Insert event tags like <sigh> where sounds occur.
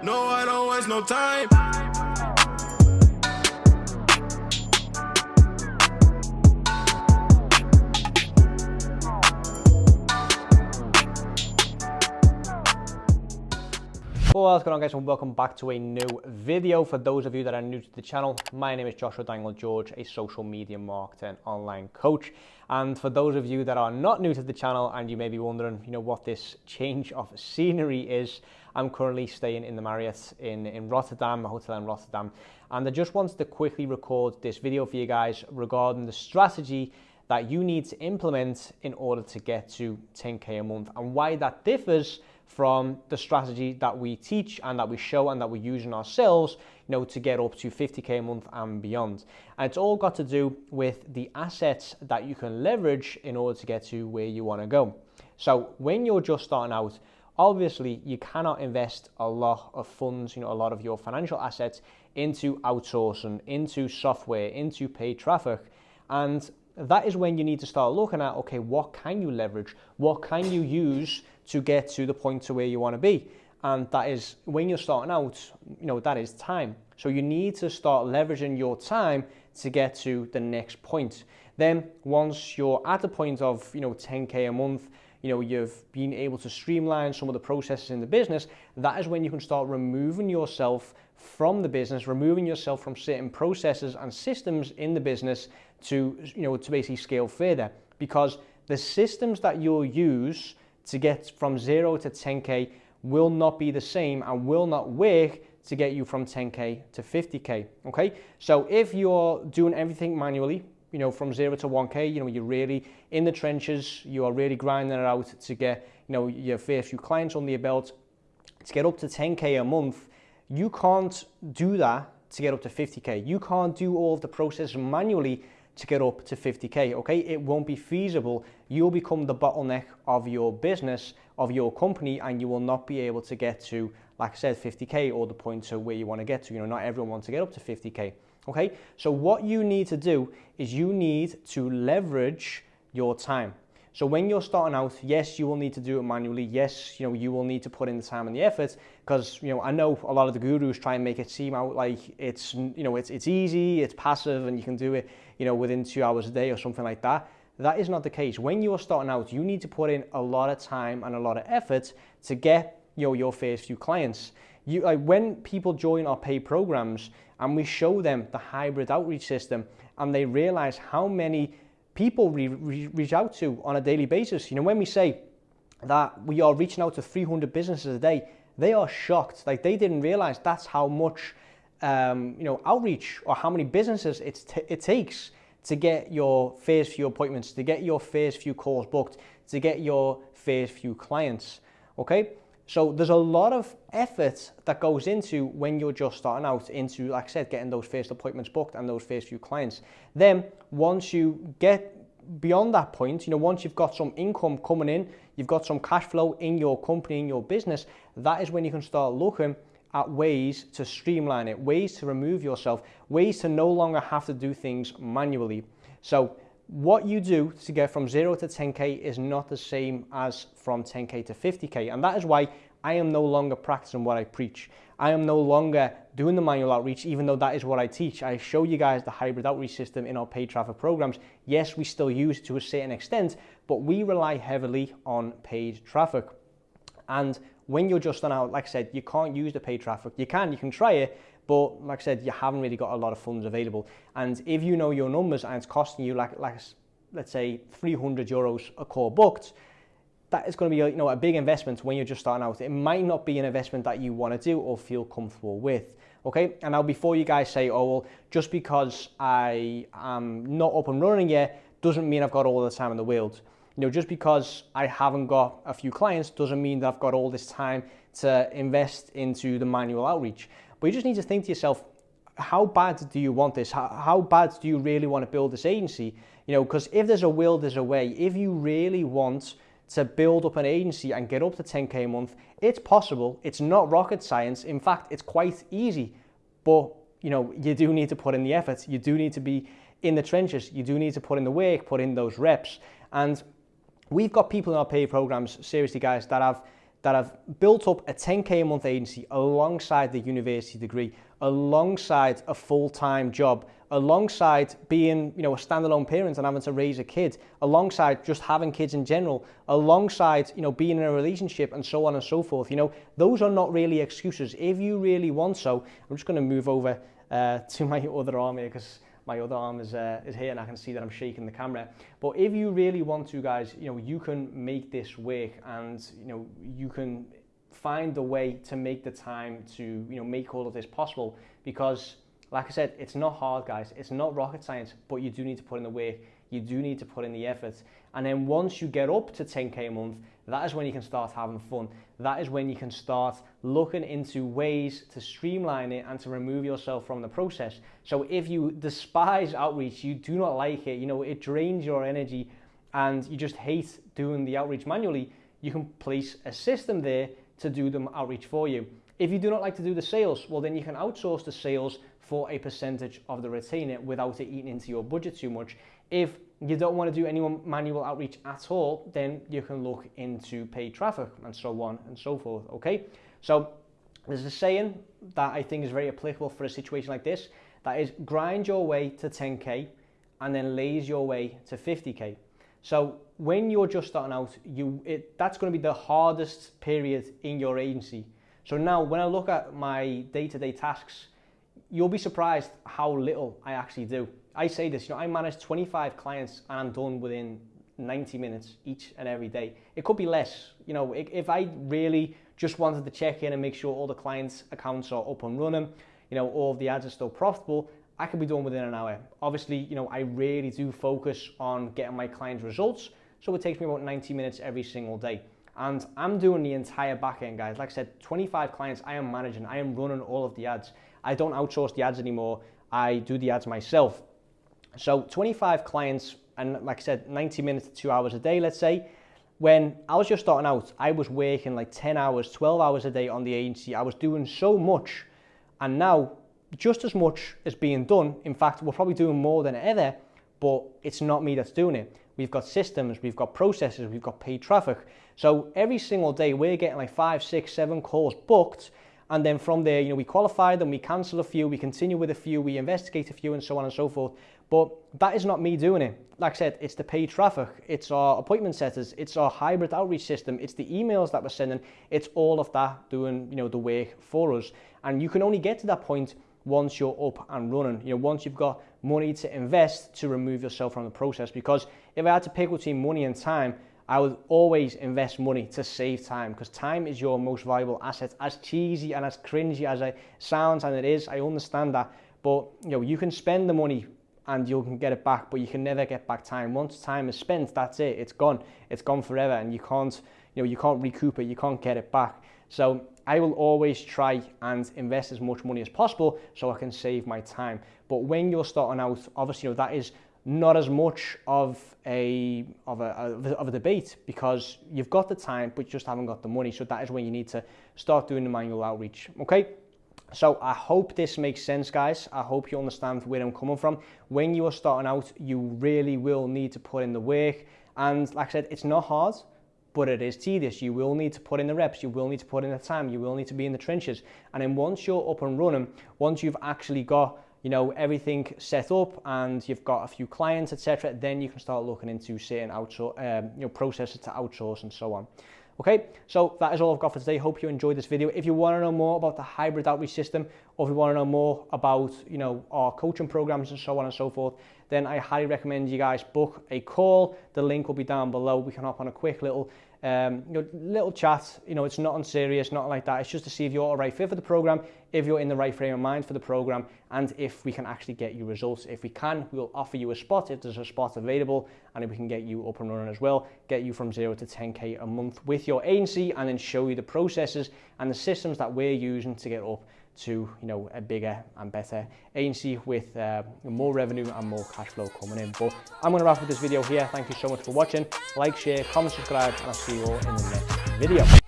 No, I don't waste no time. What's going on guys and welcome back to a new video. For those of you that are new to the channel, my name is Joshua Dangle George, a social media marketer and online coach. And for those of you that are not new to the channel and you may be wondering, you know, what this change of scenery is, I'm currently staying in the Marriott in, in Rotterdam, a hotel in Rotterdam. And I just wanted to quickly record this video for you guys regarding the strategy that you need to implement in order to get to 10K a month and why that differs from the strategy that we teach and that we show and that we're using ourselves, you know, to get up to 50k a month and beyond. And it's all got to do with the assets that you can leverage in order to get to where you want to go. So when you're just starting out, obviously you cannot invest a lot of funds, you know, a lot of your financial assets into outsourcing, into software, into paid traffic. And that is when you need to start looking at, okay, what can you leverage? What can you use to get to the point to where you want to be. And that is when you're starting out, you know, that is time. So you need to start leveraging your time to get to the next point. Then once you're at the point of, you know, 10K a month, you know, you've been able to streamline some of the processes in the business, that is when you can start removing yourself from the business, removing yourself from certain processes and systems in the business to, you know, to basically scale further. Because the systems that you'll use to get from zero to 10K will not be the same and will not work to get you from 10K to 50K, okay? So if you're doing everything manually, you know, from zero to 1K, you know, you're really in the trenches, you are really grinding it out to get, you know, your first few clients on your belt, to get up to 10K a month, you can't do that to get up to 50K. You can't do all of the process manually to get up to 50K, okay? It won't be feasible. You'll become the bottleneck of your business, of your company, and you will not be able to get to, like I said, 50K or the point to where you want to get to. You know, not everyone wants to get up to 50K, okay? So what you need to do is you need to leverage your time. So when you're starting out, yes, you will need to do it manually. Yes, you know, you will need to put in the time and the effort because, you know, I know a lot of the gurus try and make it seem out like it's, you know, it's, it's easy, it's passive and you can do it, you know, within two hours a day or something like that. That is not the case. When you're starting out, you need to put in a lot of time and a lot of effort to get, you know, your first few clients. You, like when people join our paid programs and we show them the hybrid outreach system and they realize how many people we re reach out to on a daily basis. You know, when we say that we are reaching out to 300 businesses a day, they are shocked. Like they didn't realize that's how much, um, you know, outreach or how many businesses it, it takes to get your first few appointments, to get your first few calls booked, to get your first few clients. Okay. So there's a lot of effort that goes into when you're just starting out into, like I said, getting those first appointments booked and those first few clients. Then once you get beyond that point, you know, once you've got some income coming in, you've got some cash flow in your company, in your business, that is when you can start looking at ways to streamline it, ways to remove yourself, ways to no longer have to do things manually. So what you do to get from zero to 10K is not the same as from 10K to 50K. And that is why I am no longer practicing what I preach. I am no longer doing the manual outreach, even though that is what I teach. I show you guys the hybrid outreach system in our paid traffic programs. Yes, we still use it to a certain extent, but we rely heavily on paid traffic. And when you're just on out, like I said, you can't use the paid traffic. You can, you can try it, but like I said, you haven't really got a lot of funds available. And if you know your numbers and it's costing you like, like let's say 300 euros a call booked, that is going to be you know, a big investment when you're just starting out. It might not be an investment that you want to do or feel comfortable with. Okay, and now before you guys say, oh, well, just because I am not up and running yet doesn't mean I've got all the time in the world. You know, just because I haven't got a few clients doesn't mean that I've got all this time to invest into the manual outreach. But you just need to think to yourself, how bad do you want this? How, how bad do you really want to build this agency? You know, because if there's a will, there's a way. If you really want to build up an agency and get up to 10K a month, it's possible. It's not rocket science. In fact, it's quite easy. But, you know, you do need to put in the effort. You do need to be in the trenches. You do need to put in the work, put in those reps. And we've got people in our paid programs, seriously guys, that have that have built up a 10k a month agency alongside the university degree, alongside a full-time job, alongside being, you know, a standalone parent and having to raise a kid, alongside just having kids in general, alongside, you know, being in a relationship and so on and so forth. You know, those are not really excuses. If you really want so, I'm just going to move over uh, <laughs> to my other arm here because my other arm is, uh, is here and I can see that I'm shaking the camera. But if you really want to, guys, you know, you can make this work and, you know, you can find a way to make the time to, you know, make all of this possible because like I said, it's not hard, guys. It's not rocket science, but you do need to put in the work. You do need to put in the effort. And then once you get up to 10K a month, that is when you can start having fun. That is when you can start looking into ways to streamline it and to remove yourself from the process. So if you despise outreach, you do not like it, you know, it drains your energy and you just hate doing the outreach manually, you can place a system there to do the outreach for you. If you do not like to do the sales, well then you can outsource the sales for a percentage of the retainer without it eating into your budget too much. If you don't want to do any manual outreach at all, then you can look into paid traffic and so on and so forth, okay? So there's a saying that I think is very applicable for a situation like this, that is grind your way to 10K and then laze your way to 50K. So when you're just starting out, you it, that's going to be the hardest period in your agency. So now when I look at my day-to-day -day tasks, you'll be surprised how little I actually do. I say this, you know, I manage 25 clients and I'm done within 90 minutes each and every day. It could be less. You know, if I really just wanted to check in and make sure all the clients' accounts are up and running, you know, all of the ads are still profitable, I could be done within an hour. Obviously, you know, I really do focus on getting my clients results. So it takes me about 90 minutes every single day. And I'm doing the entire back end, guys. Like I said, 25 clients I am managing. I am running all of the ads. I don't outsource the ads anymore. I do the ads myself. So 25 clients, and like I said, 90 minutes to two hours a day, let's say. When I was just starting out, I was working like 10 hours, 12 hours a day on the agency. I was doing so much. And now, just as much is being done. In fact, we're probably doing more than ever, but it's not me that's doing it. We've got systems, we've got processes, we've got paid traffic. So every single day, we're getting like five, six, seven calls booked and then from there, you know, we qualify them, we cancel a few, we continue with a few, we investigate a few, and so on and so forth. But that is not me doing it. Like I said, it's the paid traffic, it's our appointment setters, it's our hybrid outreach system, it's the emails that we're sending, it's all of that doing, you know, the work for us. And you can only get to that point once you're up and running. You know, once you've got money to invest to remove yourself from the process. Because if I had to pick between money and time, I would always invest money to save time because time is your most valuable asset. As cheesy and as cringy as it sounds, and it is, I understand that. But you know, you can spend the money and you can get it back, but you can never get back time. Once time is spent, that's it. It's gone. It's gone forever, and you can't, you know, you can't recoup it. You can't get it back. So I will always try and invest as much money as possible so I can save my time. But when you're starting out, obviously, you know, that is not as much of a of a, of a debate because you've got the time but you just haven't got the money. So that is when you need to start doing the manual outreach. Okay? So I hope this makes sense guys. I hope you understand where I'm coming from. When you are starting out you really will need to put in the work. And like I said it's not hard but it is tedious. You will need to put in the reps, you will need to put in the time, you will need to be in the trenches. And then once you're up and running, once you've actually got you know, everything set up and you've got a few clients, etc., then you can start looking into certain outsource, um, you know, processes to outsource and so on. Okay, so that is all I've got for today. Hope you enjoyed this video. If you want to know more about the hybrid outreach system, or if you want to know more about, you know, our coaching programs and so on and so forth, then I highly recommend you guys book a call. The link will be down below. We can hop on a quick little um, you know, little chat, you know, it's not unserious, not like that. It's just to see if you're a right fit for the program, if you're in the right frame of mind for the program, and if we can actually get you results. If we can, we'll offer you a spot if there's a spot available, and if we can get you up and running as well, get you from zero to 10K a month with your agency, and then show you the processes and the systems that we're using to get up to you know a bigger and better agency with uh, more revenue and more cash flow coming in. But I'm going to wrap up this video here. Thank you so much for watching. Like, share, comment, subscribe, and I'll see you all in the next video.